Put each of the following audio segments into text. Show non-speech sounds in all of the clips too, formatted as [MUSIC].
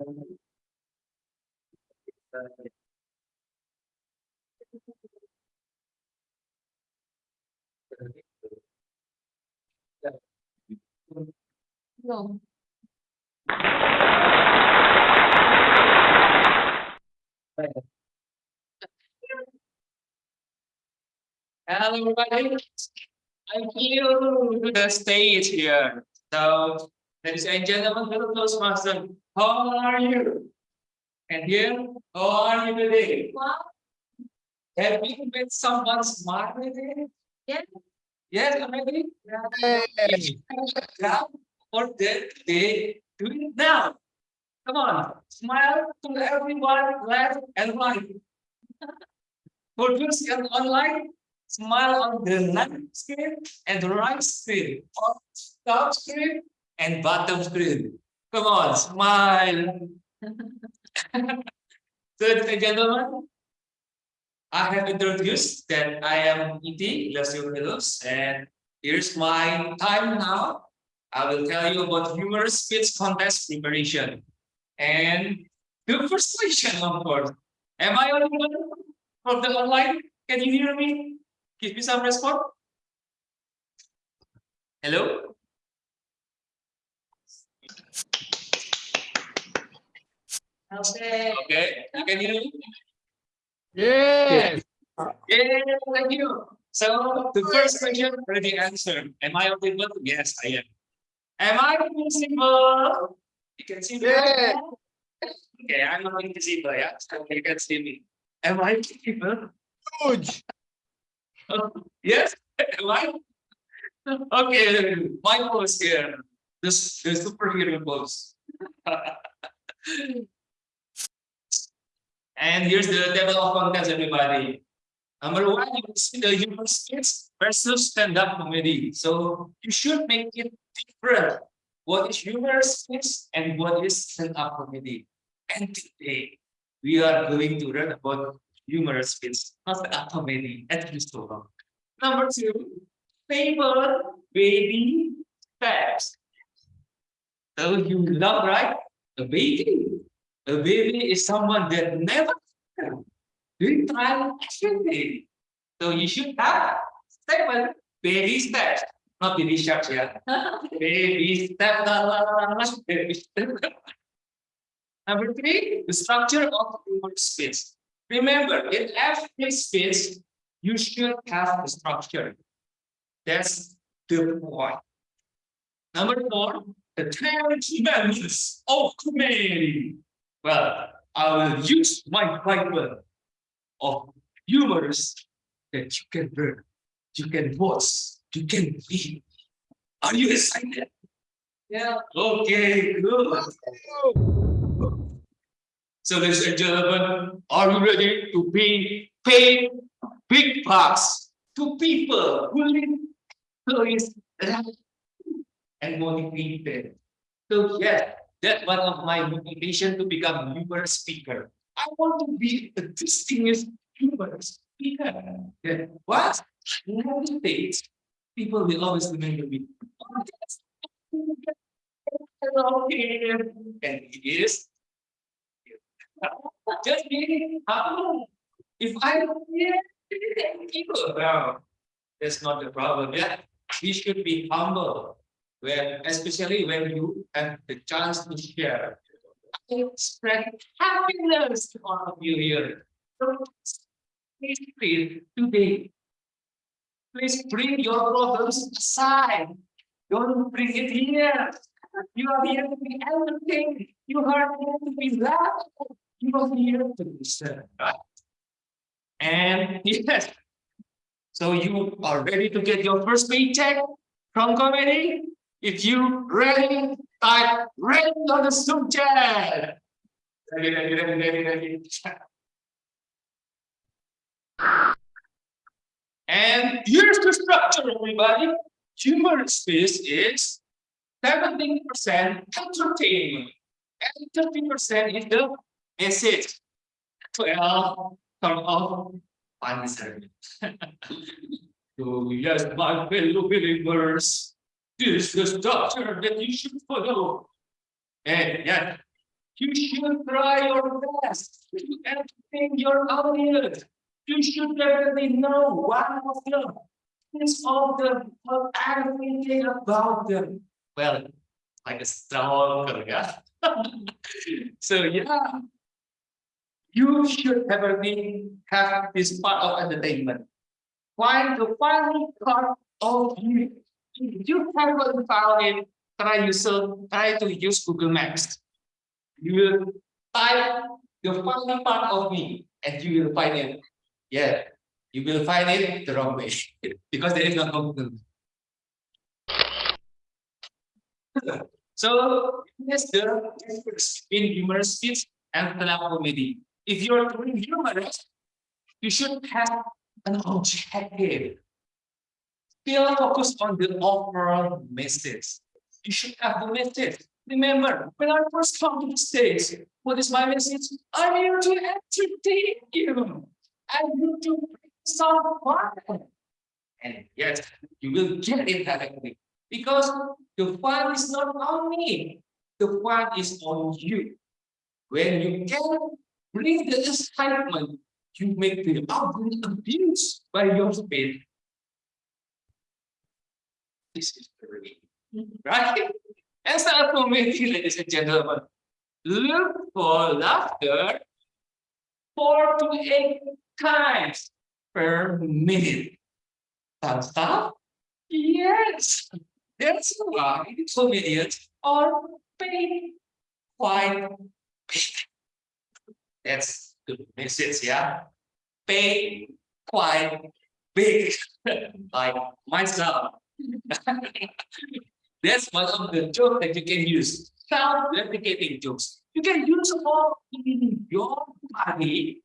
No. Hello, everybody. Thank you to the stage here. So, ladies and gentlemen, hello, Toastmaster. How are you? And here, how are you today? Wow. Have you met someone smart today? Yes. Yes, already? Yeah. Or did they do it now? Come on, smile to everyone, left and right. [LAUGHS] For those online, smile on the left screen and the right screen, or top screen and bottom screen. Come on, smile. [LAUGHS] Ladies and gentlemen, I have introduced that I am E.T. Fellows, and here's my time now. I will tell you about humorous speech contest preparation. And the first question, of course, am I audible from the online? Can you hear me? Give me some response. Hello? Okay. Okay, you can hear me? Yes. Yeah, thank you. So the first question already answered. Am I audible? Yes, I am. Am I visible? You can see me. Yes. Okay, I'm not invisible, yeah, so you can see me. Am I visible? Huge. [LAUGHS] Yes, am I? Okay, my pose here, This s- the superhero pose. [LAUGHS] And here's the table of contents, everybody. Number one, you see the humor skits versus stand-up comedy. So you should make it different. What is humor skits and what is stand-up comedy? And today, we are going to learn about humor skits, not stand-up comedy, at least so long. Number two, favorite baby steps. So you love, right? A baby. A baby is someone that never doing trial baby. So you should have seven baby steps, not baby sharks, yeah. [LAUGHS] Baby step, la, la, la, la, baby step. Number three, the structure of your space. Remember, in every space, you should have a structure. That's the point. Number four, the commandments of comedy. Well, I will use my Bible of humors that you can learn, you can watch, you can read. Are you excited? Yeah. Okay, good. So, ladies and gentlemen, are you ready to pay pay big bucks to people who live place and motivated? So yes, that's one of my motivation to become a humorous speaker. I want to be a distinguished humorous speaker. That what? United States, people will always remember me. And it is. Just me. How? If I don't hear, people around. That's not the problem. Yeah, we should be humble when especially when you have the chance to share. I Spread happiness to all of you here. So please feel today. Please bring your problems aside. Don't bring it here. You are here to be everything. You are here to be laughed. You are here to be sad. And yes, so you are ready to get your first paycheck from comedy? If you ready, type ready on the ready, ready. And here's the structure, everybody. Humor space is seventeen percent entertainment, and thirty percent is the message. Twelve, turn off, answer. So yes, my fellow believers, is the structure that you should follow. And yeah, You should try your best to entertain your audience. You should definitely know one of them. Things of them, or everything about them. Well, like a stalker, yeah. [LAUGHS] so yeah, you should definitely have this part of entertainment. Find the funny part of you. If you haven't found it, try use try to use Google Maps. You will type the funny part of me and you will find it. Yeah, you will find it the wrong way [LAUGHS] because there is no Google. [LAUGHS] So here's the difference between humorous speech and stand-up comedy. If you're doing humorous, you should have an objective. Still focus on the overall message. You should have the message. Remember, when I first come to the stage, what is my message? I'm here to entertain you. I'm here to bring some fun. And yes, you will get it directly. Because the fun is not on me. The fun is on you. When you can bring the excitement, you make the abuse by your speed. This is very mm-hmm. right? And start comedy, ladies and gentlemen. Look for laughter four to eight times per minute. Thumbs up? Yes. That's why comedians are paid quite big. That's the message, yeah. Pay quite big, [LAUGHS] like myself. [LAUGHS] That's one of the jokes that you can use. Self-replicating jokes. You can use all in your body.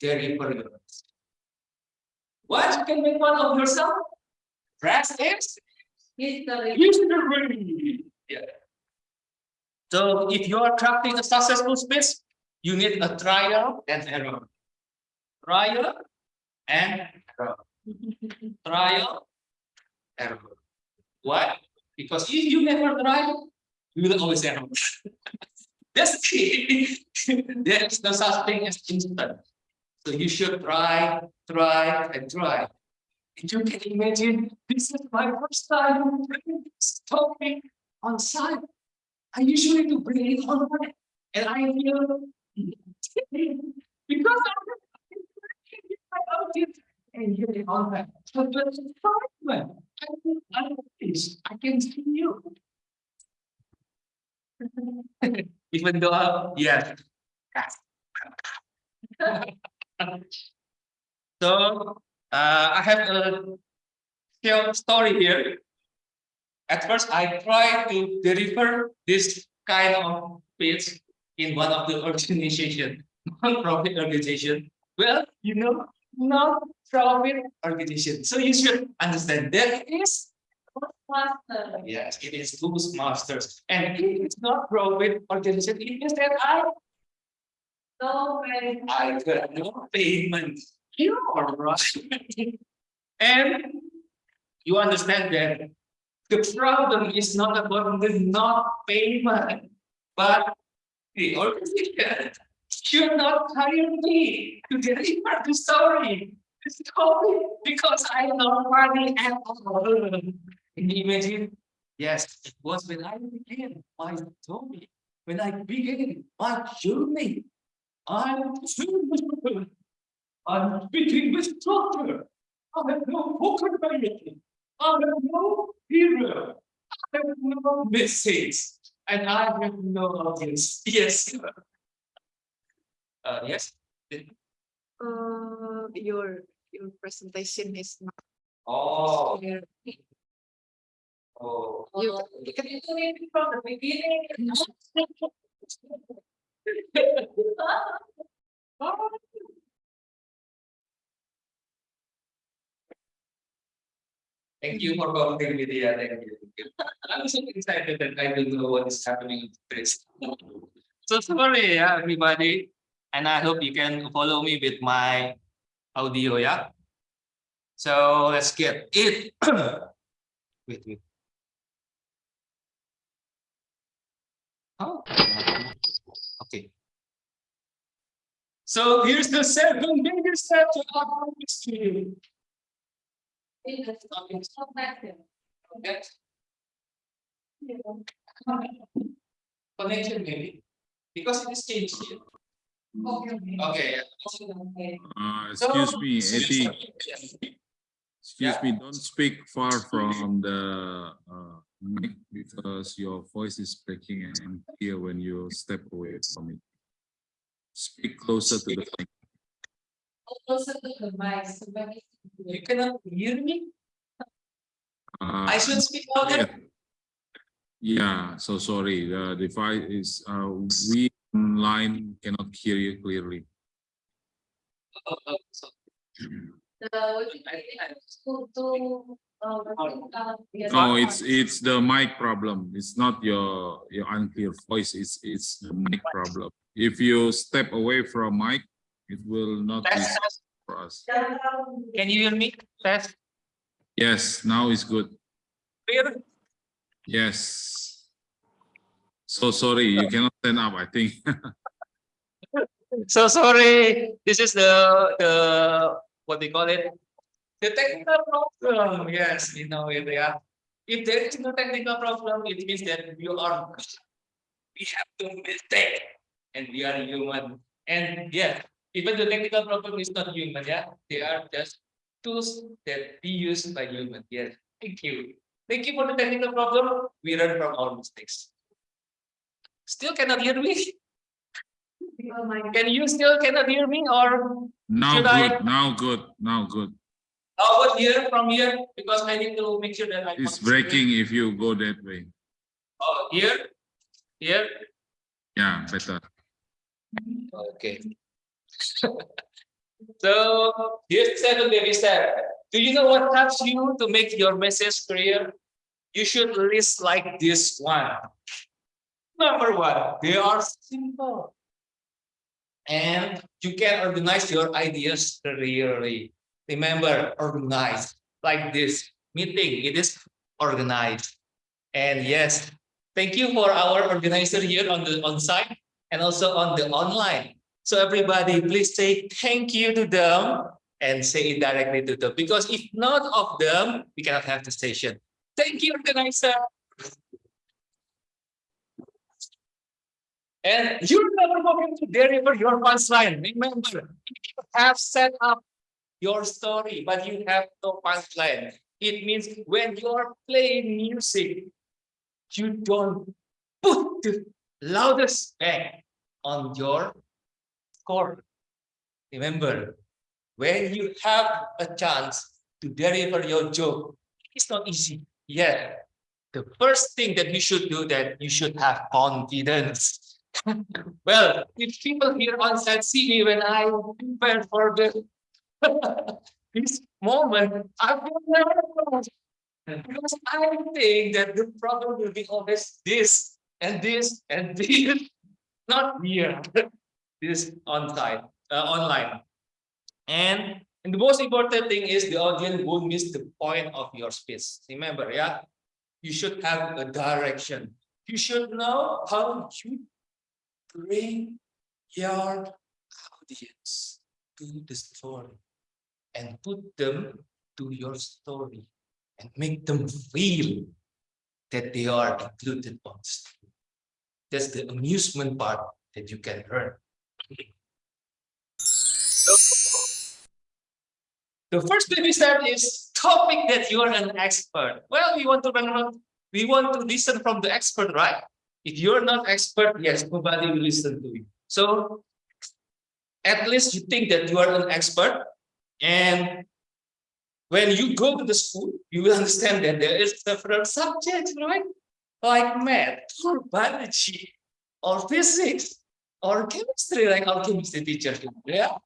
Deliver yours. What you can make one of yourself? History. history. Yeah. So if you are crafting a successful space, you need a trial and error. Trial and error. [LAUGHS] Trial, error. Why? Because if you never try, you will always error. [LAUGHS] That's key. [LAUGHS] there is no such thing as instant. So you should try, try, and try. And you can imagine this is my first time bringing this topic on site. I usually do bring it online, and I feel [LAUGHS] because I'm about it and get it online. But the excitement, I can I you. [LAUGHS] Even though, yes. So, uh, I have a short story here. At first, I tried to deliver this kind of speech in one of the organization, non-profit organization. Well, you know, non-profit organization. So you should understand there is, Master. yes, it is Toastmasters. And it is not profit organization, it means that I No way. I got no payment. You are right. And you understand that the problem is not about the not payment, but the organization should not hire me to deliver the story. The story because I am not money at all. Can you imagine? Yes, it was when I began my story, when I began my journey. I'm I'm speaking with doctor. I have no vocabulary. I have no hero. I have no message. And I have no audience. Yes. Uh, yes. Uh, your your presentation is not Oh, clear. You-. Thank you for coming with me. Thank you. I'm so excited that I don't know what is happening in this. So sorry, yeah, everybody. And I hope you can follow me with my audio, yeah. So let's get it. [CLEARS THROAT] Wait, wait. Oh. Okay. So here's the seven baby steps to our mystery. In the topic, so back there. Okay. Connection maybe, because it is changed here. Okay. Okay. Okay. Uh, So- excuse me, Eddie, excuse Yeah. me, don't speak far from the uh mic because your voice is breaking and clear when you step away from it. Speak closer to the mic. Closer to the mic, so You cannot hear me? Uh, I should speak louder. yeah. Yeah, so sorry, the device is, uh, we online cannot hear you clearly. Oh, oh, so- The, what you I- I- to, to, uh, uh, yeah. No, it's, it's the mic problem. It's not your, your unclear voice, it's, it's the mic problem. If you step away from mic, it will not be Test, test. for us. Can you hear me? Test. Yes, now it's good. Clear? Yes. So sorry, you cannot stand up, I think. [LAUGHS] So sorry, this is the, the, what they call it? The technical problem, yes, we know it, yeah. If there is no technical problem, it means that you are, we have to mistake, and we are human. And yeah, even the technical problem is not human, yeah, they are just tools that be used by human, yes, thank you. Thank you for the technical problem, we learn from our mistakes. Still cannot hear me? Oh my Can you still cannot hear me or Now Should I- good, now good, now good. How about here from here? Because I need to make sure that I. It's breaking if you go that way. Oh, here, here, Yeah, better. okay. [LAUGHS] So here's seven baby step. Do you know what helps you to make your message clear? You should list like this one. Number one, they are simple. And you can organize your ideas clearly. Remember, organize like this meeting, it is organized. And yes, thank you for our organizer here on the on site and also on the online. So everybody, please say thank you to them and say it directly to them because if not of them, we cannot have the station. Thank you, organizer. And you're never going to deliver your punchline. Remember, you have set up your story, but you have no punchline. It means when you're playing music, you don't put the loudest bang on your score. Remember, when you have a chance to deliver your joke, it's not easy. Yeah. The first thing that you should do that you should have confidence. [LAUGHS] well, if people here on site see me when I prepare for the this moment, I will nervous. Because I think that the problem will be always this and this and this, [LAUGHS] not here. This on site, uh, online. And, and the most important thing is the audience won't miss the point of your speech. Remember, yeah, you should have a direction. You should know how you bring your audience to the story and put them to your story and make them feel that they are included on the story. That's the amusement part that you can earn. So, the first baby step is topic that you are an expert. Well, we want to learn, we want to listen from the expert, right? If you're not expert, yes, nobody will listen to you. So at least you think that you are an expert and when you go to the school, you will understand that there is several subjects, right? Like math or [LAUGHS] biology or physics or chemistry, like our chemistry teacher. Yeah.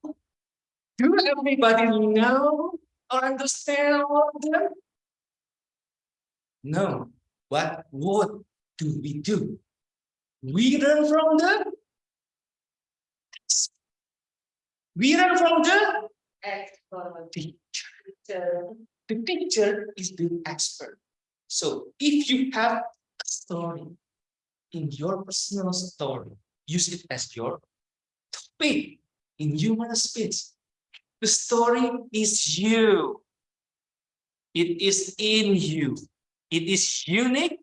Do everybody know or understand all of them? No. But what do we do? We learn from them. We learn from the Expert. teacher. The teacher is the expert. So if you have a story in your personal story, use it as your topic in human speech. The story is you. It is in you. It is unique,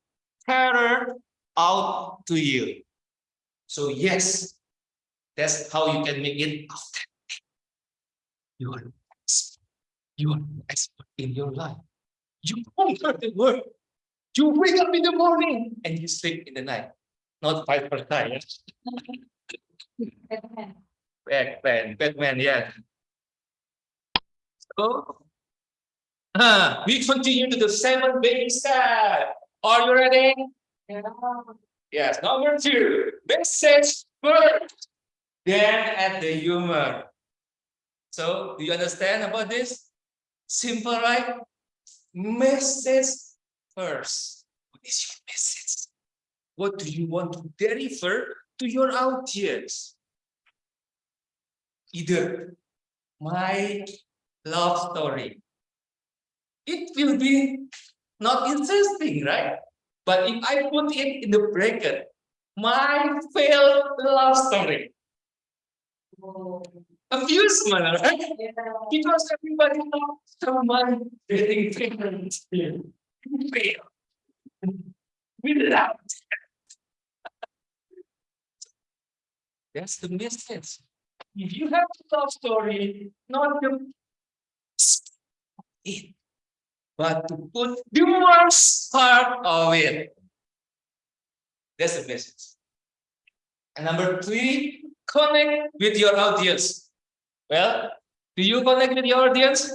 tailored out to you. So yes, that's how you can make it authentic. You are an expert. You are an expert in your life. You conquer the world. You wake up in the morning and you sleep in the night. Not five per time. Batman. Batman, Batman, yeah. So, ah, we continue to the seven baby step. Are you ready? Yeah. Yes, number two, message first, then add the humor. So, do you understand about this? Simple, right? Message first. What is your message? What do you want to deliver to your audience? Either my love story. It will be not interesting, right? But if I put it in the bracket, my failed love story, oh. Oh. amusement, right? Yeah. Because everybody knows someone getting pregnant. Fail. We love it. That's the message. If you have a love story, not the it, but to put the worst part of it. That's the message. And number three, connect with your audience. Well, do you connect with your audience?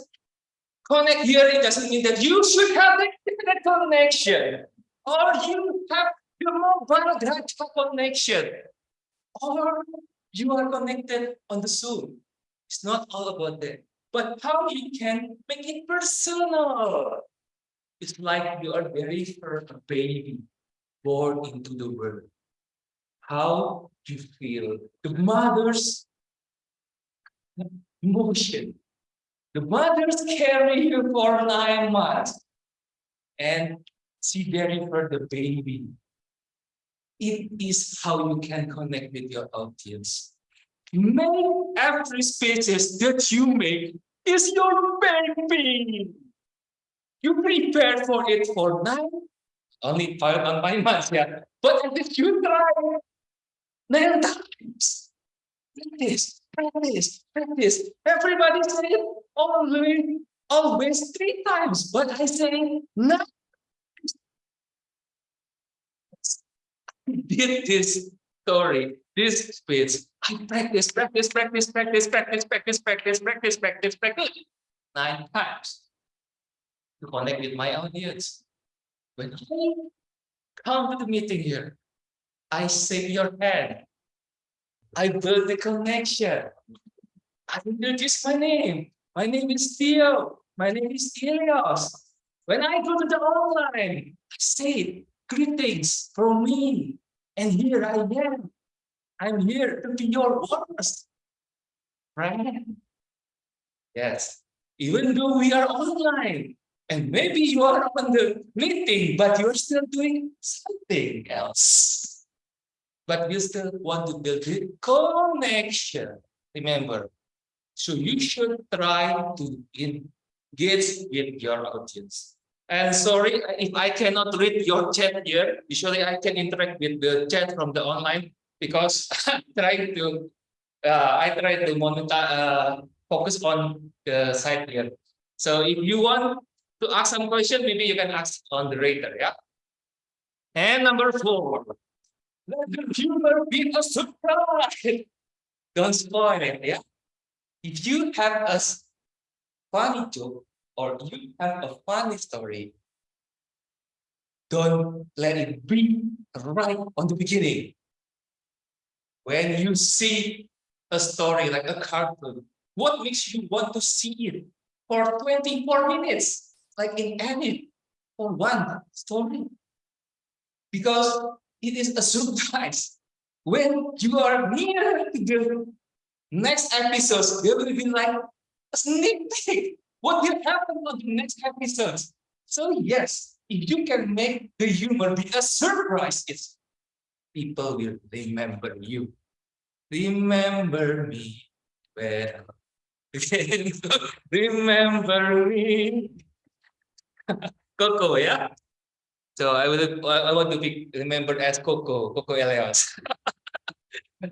Connect here, it doesn't mean that you should have the internet connection, or you have your mobile data connection, or you are connected on the Zoom. It's not all about that, but how you can make it personal. It's like you are very first baby born into the world. How you feel the mother's emotion. The mothers carry you for nine months and she delivered the baby. It is how you can connect with your audience. Make every speeches that you make is your baby. You prepare for it for nine, only five on nine months, yeah. But least you try nine times. Practice, practice, practice. Everybody say it only, always three times, but I say nine. times. Did this story, this speech, I practice, practice, practice, practice, practice, practice, practice, practice, practice, practice, nine times to connect with my audience. When I come to the meeting here, I shake your hand. I build the connection. I introduce my name. My name is Theo. My name is Elios. When I go to the online, I say greetings from me. And here I am. I'm here to be your honest friend. Yes, even though we are online, and maybe you are on the meeting, but you're still doing something else. But you still want to build the connection. Remember, so you should try to engage with your audience. And sorry if I cannot read your chat here. Usually I can interact with the chat from the online because [LAUGHS] I'm trying to uh, I try to uh, focus on the side here. So if you want to ask some question, maybe you can ask on the radar, yeah. And number four, let the humor be a surprise. Don't spoil it, yeah. If you have a funny joke or you have a funny story, don't let it be right on the beginning. When you see a story like a cartoon, what makes you want to see it for 24 minutes, like in any for one story? Because it is a surprise. When you are near to the next episodes, there will be like a sneak peek. What will happen on the next episodes? So yes, if you can make the humor be a surprise, it's people will remember you remember me well. [LAUGHS] remember me. [LAUGHS] Coco, yeah. So I would I want to be remembered as Coco, Coco Elias. [LAUGHS]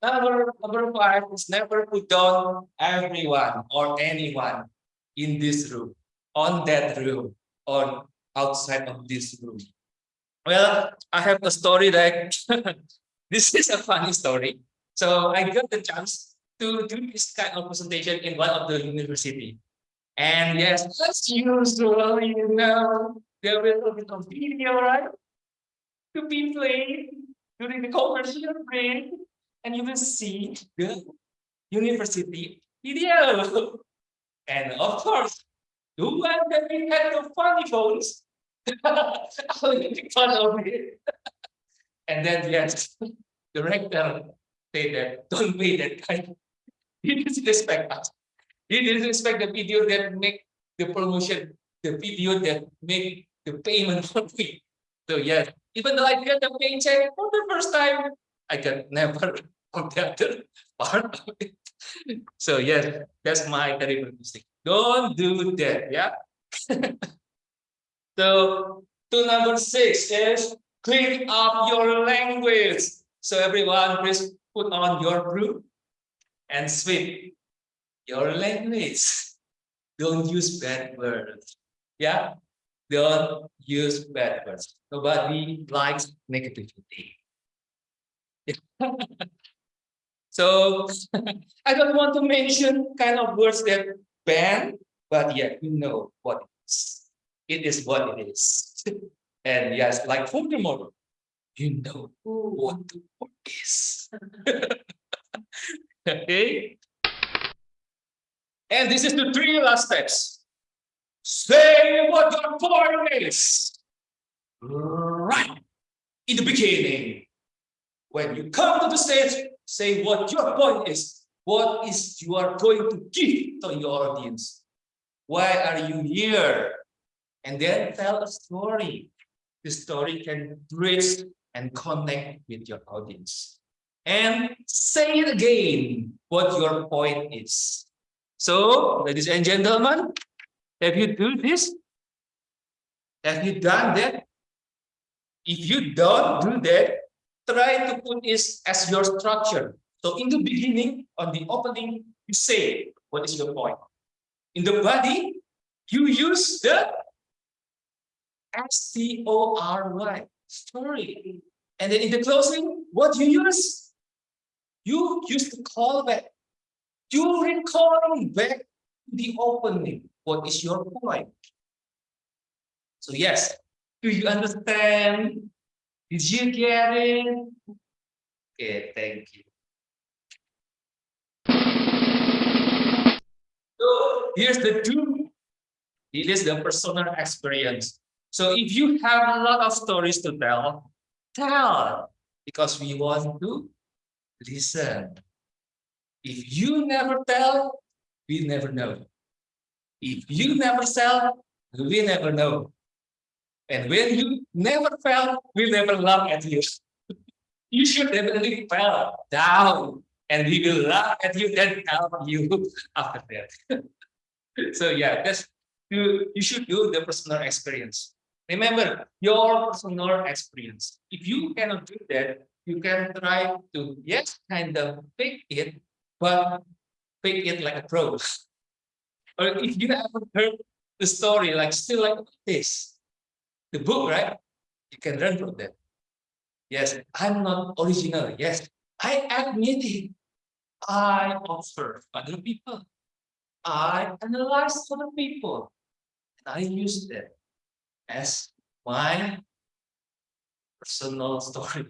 number number five is never put down everyone or anyone in this room, on that room, or outside of this room. Well, I have a story that [LAUGHS] this is a funny story. So I got the chance to do this kind of presentation in one of the university. And yes, as usual, you know, there will be some video, right? To be played during the commercial break, and you will see the university video. And of course, the one that we had the funny phones, I [LAUGHS] will make fun of it. And then yes, the rector say that don't pay that kind. [LAUGHS] He didn't respect us. He didn't respect the video that make the promotion, the video that make the payment for me. So yes, even though I get the paycheck for the first time, I can never [LAUGHS] on the part of it. So yes, that's my terrible mistake. Don't do that, yeah. [LAUGHS] so to number six is clean up your language. So everyone, please put on your broom and sweep your language. Don't use bad words. Yeah, don't use bad words. Nobody likes negativity. [LAUGHS] so [LAUGHS] I don't want to mention kind of words that ban, but yeah, you know what it is. It is what it is. [LAUGHS] and yes, like for furthermore, you know what the word is. okay. And this is the three last steps. Say what your point is. Right in the beginning. When you come to the stage, say what your point is. What is you are going to give to your audience? Why are you here? And then tell a story. The story can bridge and connect with your audience. And say it again, what your point is. So, ladies and gentlemen, have you do this? Have you done that? If you don't do that, try to put this as your structure. So in the beginning, on the opening, you say, what is your point? In the body, you use the S-T-O-R-Y, story. And then in the closing, what you use? You use the callback. You recalling back the opening. What is your point? So yes, do you understand? Did you get it? Okay, thank you. So here's the two. It is the personal experience. So if you have a lot of stories to tell, tell because we want to listen. If you never tell, we never know. If you never sell, we never know. And when you never fail, we never laugh at you. [LAUGHS] You should definitely fall down and we will laugh at you then help you [LAUGHS] after that. [LAUGHS] so yeah, that's you, you should do the personal experience. Remember your personal experience. If you cannot do that, you can try to yes, kind of fake it, but fake it like a pro. Or if you haven't heard the story, like still like this, the book, right? You can learn from that. Yes, I'm not original. Yes, I admit it. I observe other people. I analyze other people. And I use them as my personal story.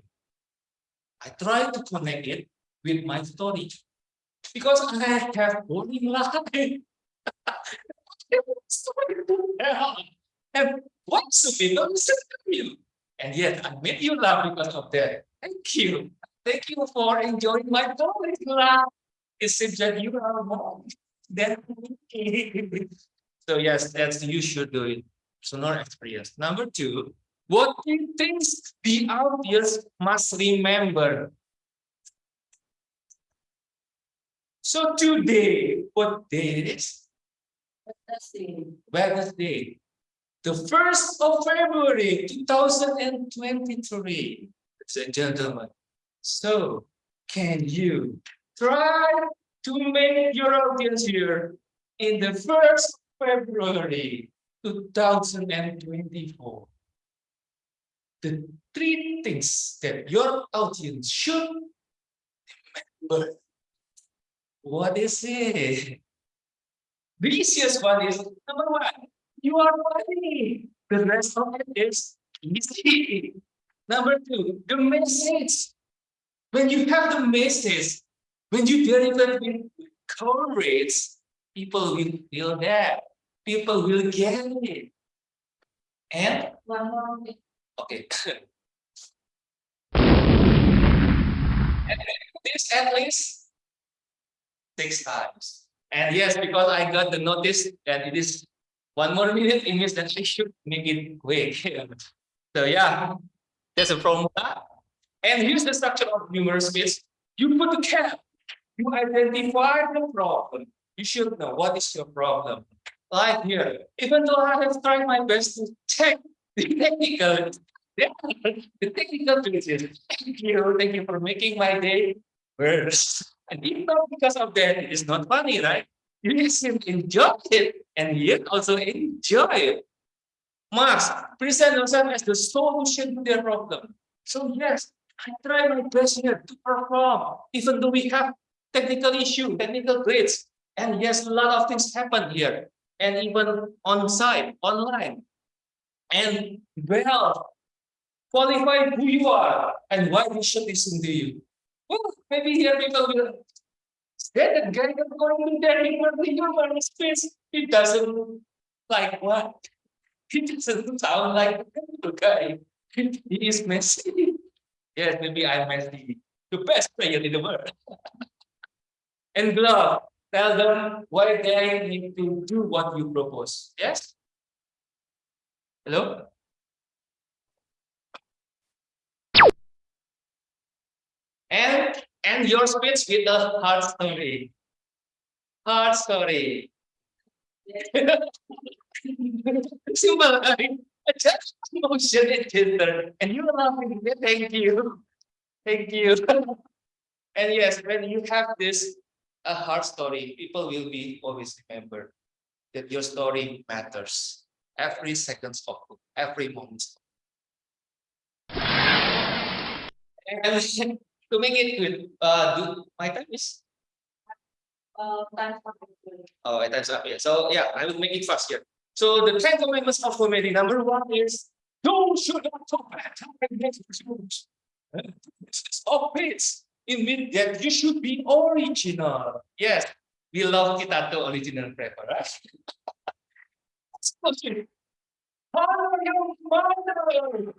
I try to connect it with my story because I have boring life. [LAUGHS] And what should be is you. And yet I made you laugh because of that. Thank you. Thank you for enjoying my story. laugh. It seems that you are more than me. [LAUGHS] So yes, that's you should do it. So not experience. Number two, what things the audience must remember? So today, what day it is? Let's. Wednesday, the first of February, two thousand and twenty-three. Ladies and gentlemen, so can you try to make your audience here in the first February, two thousand and twenty-four? The three things that your audience should remember. What is it? The easiest one is number one, you are funny. The rest of it is easy. Number two, the message. When you have the message, when you deliver it with courage, people will feel that. People will get it. And One more. thing. Okay. [LAUGHS] And This at least six times. And yes, because I got the notice that it is one more minute, it means that I should make it quick. [LAUGHS] So yeah, there's a formula. And here's the structure of numerous bits. You put the cap, you identify the problem. You should know what is your problem. Like here, even though I have tried my best to check the technical the technical glitches. Thank you, thank you for making my day worse. And if not because of that, it is not funny, right? You just enjoy it, and you also enjoy it. Max, present yourself as the solution to their problem. So yes, I try my best here to perform, even though we have technical issue, technical grades. And yes, a lot of things happen here, and even on site, online. And well, qualify who you are and why we should listen to you. Maybe here people will say that guy is going to deliver the human space. It doesn't like what? It doesn't sound like the guy. He is messy. Yes, maybe I'm messy. The best player in the world. [LAUGHS] and glove, tell them why they need to do what you propose. Yes? Hello? And your speech with a hard story. Hard story. [LAUGHS] Simple, right? Just motion filter, and you're laughing. Thank you, thank you. [LAUGHS] and yes, when you have this a hard story, people will be always remember that your story matters. Every second of every moment. And [LAUGHS] to make it good, uh, do my time is Uh, time for the- oh, my time's up here. So yeah, I will make it fast here. So the ten commandments of comedy, number one is don't should not talk bad. Stop it. It means that you should be original. Yes, we love Kitato original prepper, right? Honor your mother.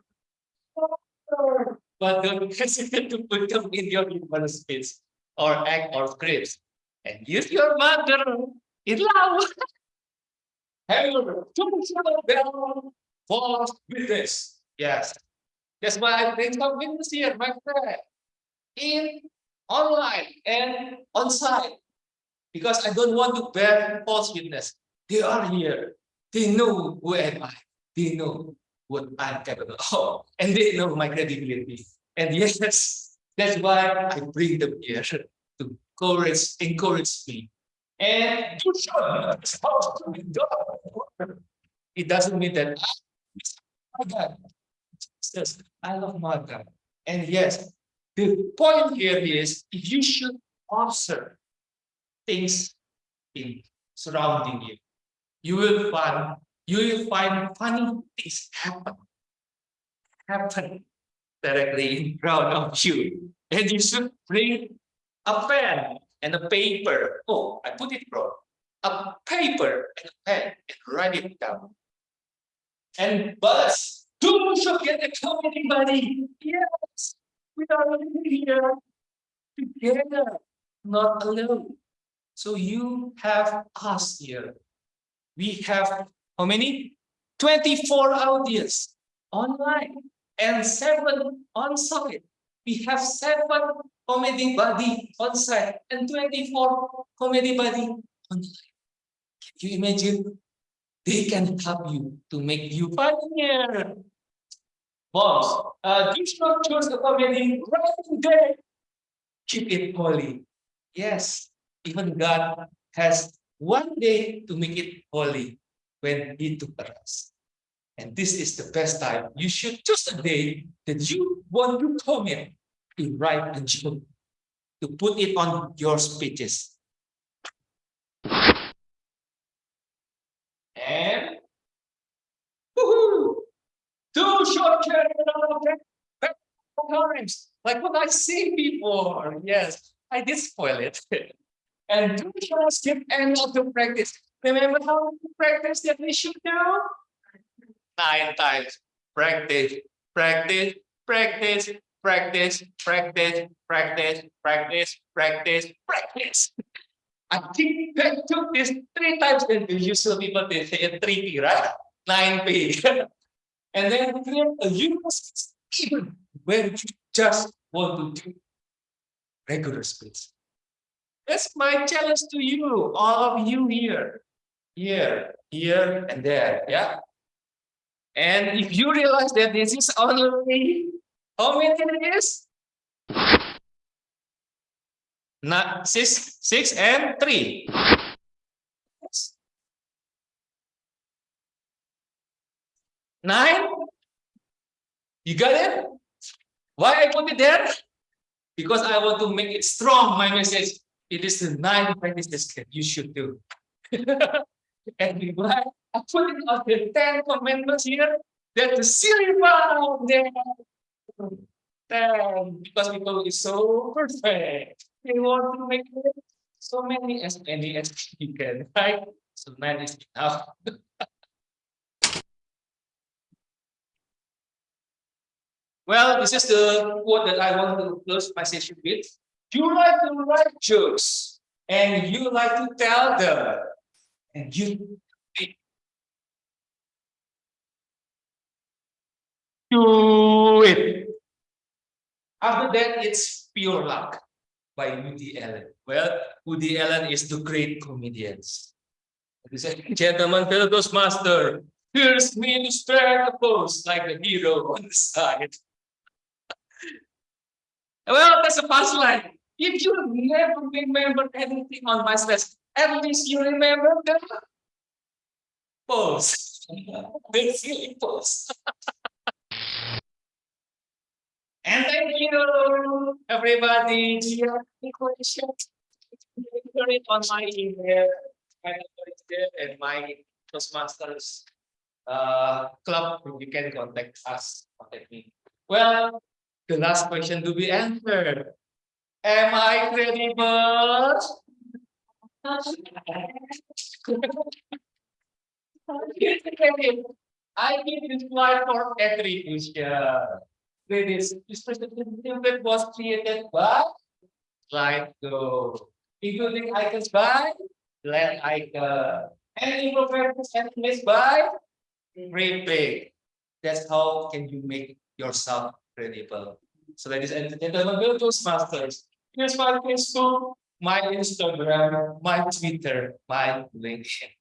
Mother. But don't hesitate [LAUGHS] to put them in your human space or act or scripts. And use your mother in love. However, don't bell false witness. Yes. That's why I bring some witness here, my friend. In online and on site. Because I don't want to bear false witness. They are here. They know who am I. They know what I'm capable of. Oh, and they know my credibility. And yes, that's why I bring them here to encourage, encourage me. And to be done. It doesn't mean that I, God, Jesus, I love my God. And yes, the point here is if you should observe things in surrounding you. You will find you will find funny things happen happen directly in front of you. And you should bring a pen and a paper. Oh, I put it wrong. A paper and a pen and write it down. And but don't forget the comedy buddy. Yes, we are living here together, not alone. So you have us here. We have how many? 24 audience online and seven on site. We have seven comedy buddy on site and twenty-four comedy buddy online. Can you imagine? They can help you to make you funnier. Moms, uh, do not choose the comedy right today. Keep it holy. Yes, even God has one day to make it holy when He took a rest. And this is the best time. You should choose a day that you want to commit to write a joke, to put it on your speeches. And! Two short times, like what I say before. Yes, I did spoil it. [LAUGHS] And do not skip any of the practice. Remember how to practice that we should do? Nine times. Practice, practice, practice, practice, practice, practice, practice, practice, practice. I think that took this three times and the usual people they say it three P, right? Nine P. [LAUGHS] And then create a universe even where you just want to do regular speech. That's my challenge to you, all of you here. Here, here, and there, yeah. And if you realize that this is only, how many it is? Not six, six and three. Nine? You got it? Why I put it there? Because I want to make it strong, my message. It is the nine practices that you should do. [LAUGHS] and why it on the ten commandments here, that the one there. Ten, because people is so perfect. They want to make so many as many as you can, right? So nine is enough. [LAUGHS] Well, this is the quote that I want to close my session with. You like to write jokes and you like to tell them. And you do it. After that, it's pure luck by Woody Allen. Well, Woody Allen is the great comedians. Ladies and gentlemen, fellow Toastmaster, here's me to spread the post like the hero on the side. [LAUGHS] Well, that's a punchline. If you never remember anything on my slides, at least you remember the pose. the silly pose. and thank you, everybody. Do you have any questions? Put it on my email, and my Toastmasters uh, club. You can contact us, contact me. Well, the last question to be answered. Am I credible? I give this slide for attribution. This this presentation was created by Slidesgo, including icons by Flaticon, and infographics and images by Freepik. That's how can you make yourself credible. So ladies and gentlemen, go Toastmasters. Here's my Facebook, my Instagram, my Twitter, my LinkedIn.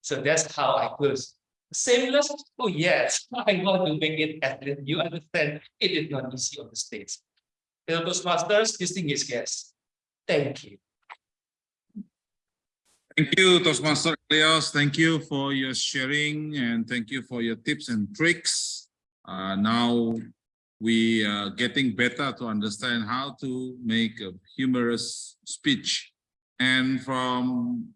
So that's how I close. Seamless? Oh yes, [LAUGHS] I want to make it at least you understand it is not easy on the stage. Fellow Toastmasters, distinguished guests, thank you. Thank you, Toastmaster Elias. Thank you for your sharing and thank you for your tips and tricks. Uh, now we are getting better to understand how to make a humorous speech. And from